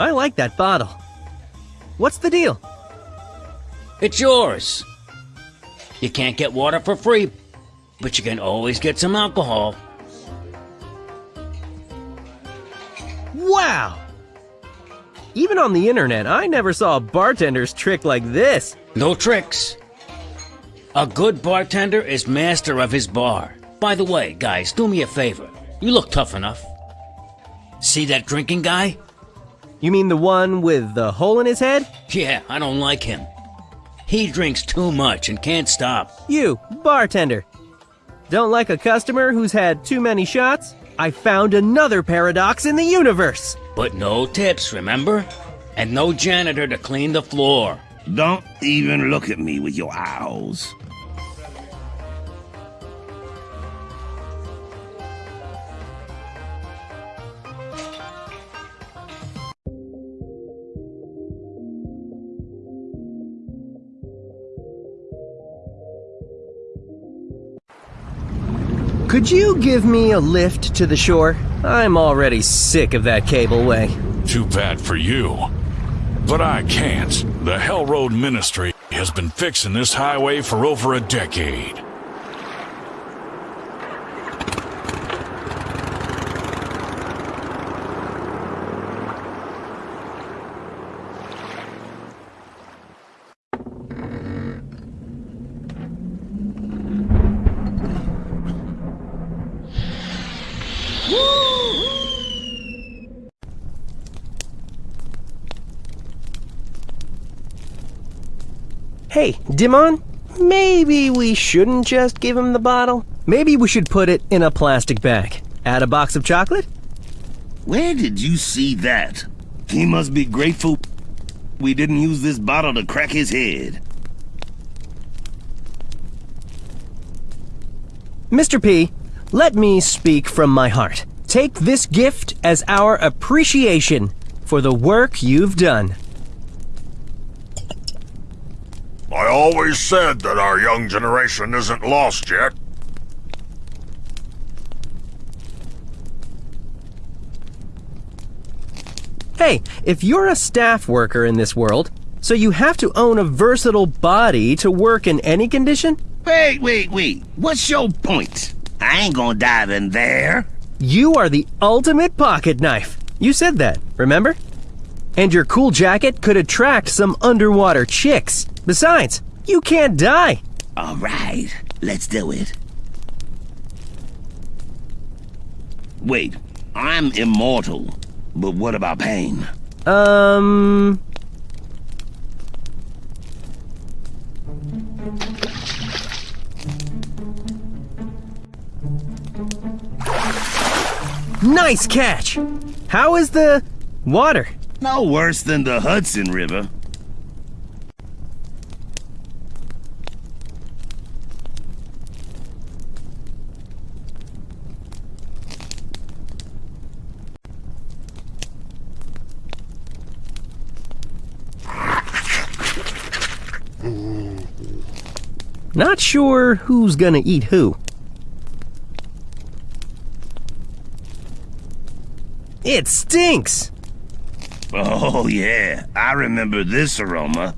I like that bottle. What's the deal? It's yours. You can't get water for free, but you can always get some alcohol. Wow! Even on the internet, I never saw a bartender's trick like this. No tricks. A good bartender is master of his bar. By the way, guys, do me a favor. You look tough enough. See that drinking guy? You mean the one with the hole in his head? Yeah, I don't like him. He drinks too much and can't stop. You, bartender. Don't like a customer who's had too many shots? I found another paradox in the universe. But no tips, remember? And no janitor to clean the floor. Don't even look at me with your owls. Could you give me a lift to the shore? I'm already sick of that cableway. Too bad for you. But I can't. The Hell Road Ministry has been fixing this highway for over a decade. Hey, Dimon, maybe we shouldn't just give him the bottle? Maybe we should put it in a plastic bag. Add a box of chocolate? Where did you see that? He must be grateful we didn't use this bottle to crack his head. Mr. P, let me speak from my heart. Take this gift as our appreciation for the work you've done. I always said that our young generation isn't lost yet. Hey, if you're a staff worker in this world, so you have to own a versatile body to work in any condition? Wait, wait, wait. What's your point? I ain't gonna dive in there. You are the ultimate pocket knife. You said that, remember? And your cool jacket could attract some underwater chicks. Besides, you can't die. All right, let's do it. Wait, I'm immortal. But what about pain? Um. Nice catch! How is the water? No worse than the Hudson River. Not sure who's gonna eat who. It stinks! Oh, yeah. I remember this aroma.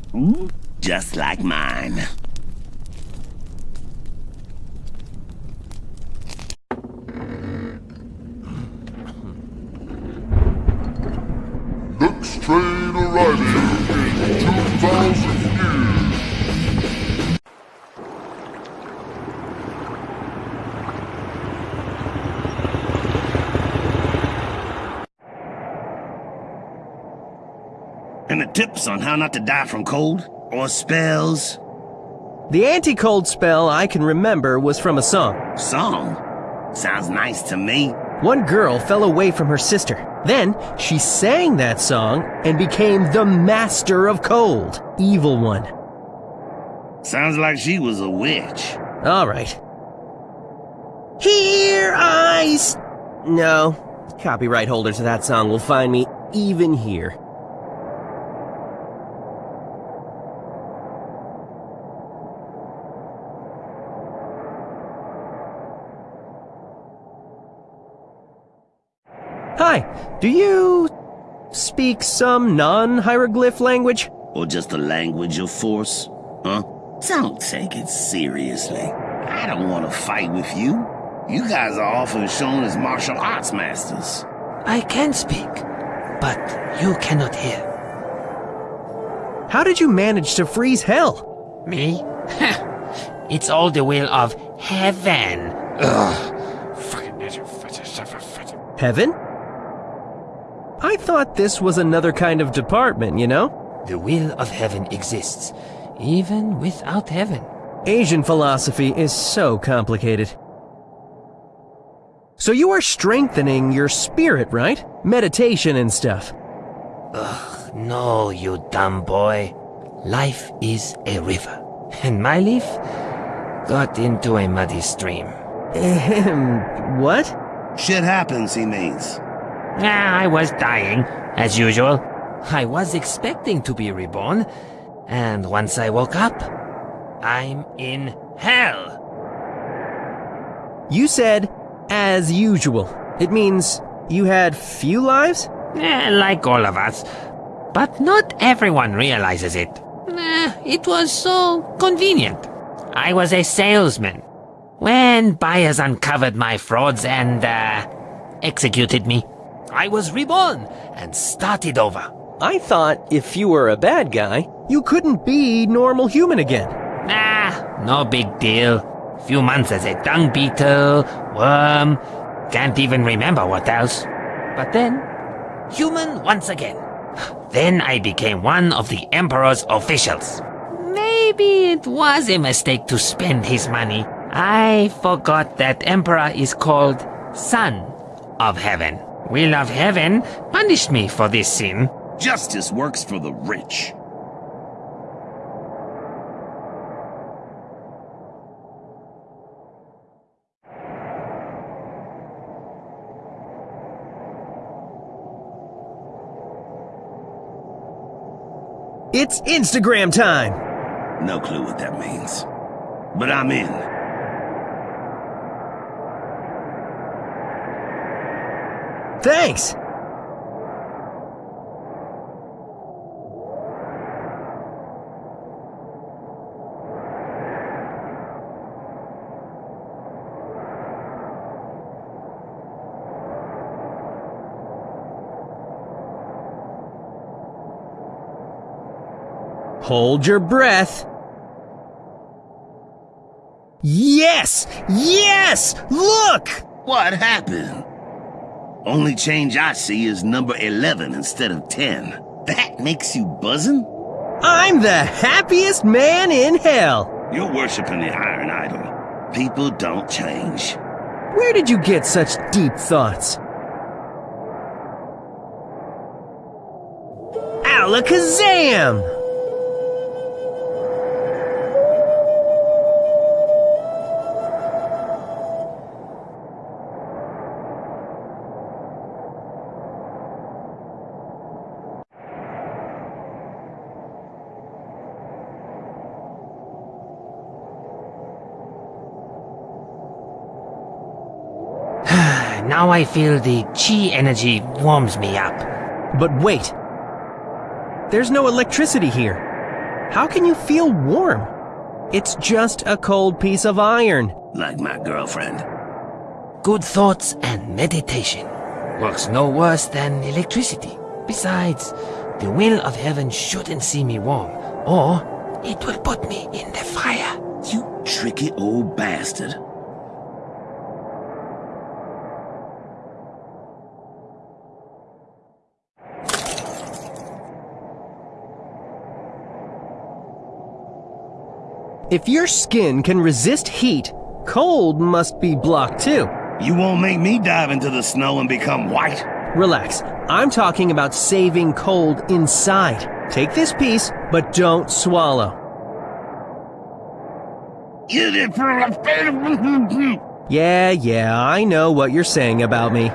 Just like mine. Next train arriving how not to die from cold or spells. The anti cold spell I can remember was from a song. Song? Sounds nice to me. One girl fell away from her sister. Then she sang that song and became the master of cold, evil one. Sounds like she was a witch. All right. Here I... No. Copyright holders of that song will find me even here. Hi, do you speak some non-hieroglyph language? Or just the language of force? Huh? Don't take it seriously. I don't want to fight with you. You guys are often shown as martial arts masters. I can speak, but you cannot hear. How did you manage to freeze hell? Me? it's all the will of heaven. Ugh. Heaven? I thought this was another kind of department, you know? The will of heaven exists, even without heaven. Asian philosophy is so complicated. So you are strengthening your spirit, right? Meditation and stuff. Ugh, no, you dumb boy. Life is a river, and my leaf got into a muddy stream. Ahem, what? Shit happens, he means. Ah, I was dying, as usual. I was expecting to be reborn, and once I woke up, I'm in hell. You said, as usual. It means you had few lives? Eh, like all of us. But not everyone realizes it. Eh, it was so convenient. I was a salesman. When buyers uncovered my frauds and, uh, executed me, I was reborn and started over. I thought if you were a bad guy, you couldn't be normal human again. Ah, no big deal. Few months as a dung beetle, worm, can't even remember what else. But then, human once again. Then I became one of the Emperor's officials. Maybe it was a mistake to spend his money. I forgot that Emperor is called Son of Heaven. Will of Heaven punish me for this sin. Justice works for the rich. It's Instagram time! No clue what that means. But I'm in. Thanks! Hold your breath. Yes! Yes! Look! What happened? Only change I see is number 11 instead of 10. That makes you buzzing? I'm the happiest man in hell! You're worshiping the Iron Idol. People don't change. Where did you get such deep thoughts? Alakazam! Now I feel the chi energy warms me up. But wait. There's no electricity here. How can you feel warm? It's just a cold piece of iron. Like my girlfriend. Good thoughts and meditation works no worse than electricity. Besides, the will of heaven shouldn't see me warm, or it will put me in the fire. You tricky old bastard. If your skin can resist heat, cold must be blocked too. You won't make me dive into the snow and become white. Relax. I'm talking about saving cold inside. Take this piece, but don't swallow. You did Yeah, yeah, I know what you're saying about me.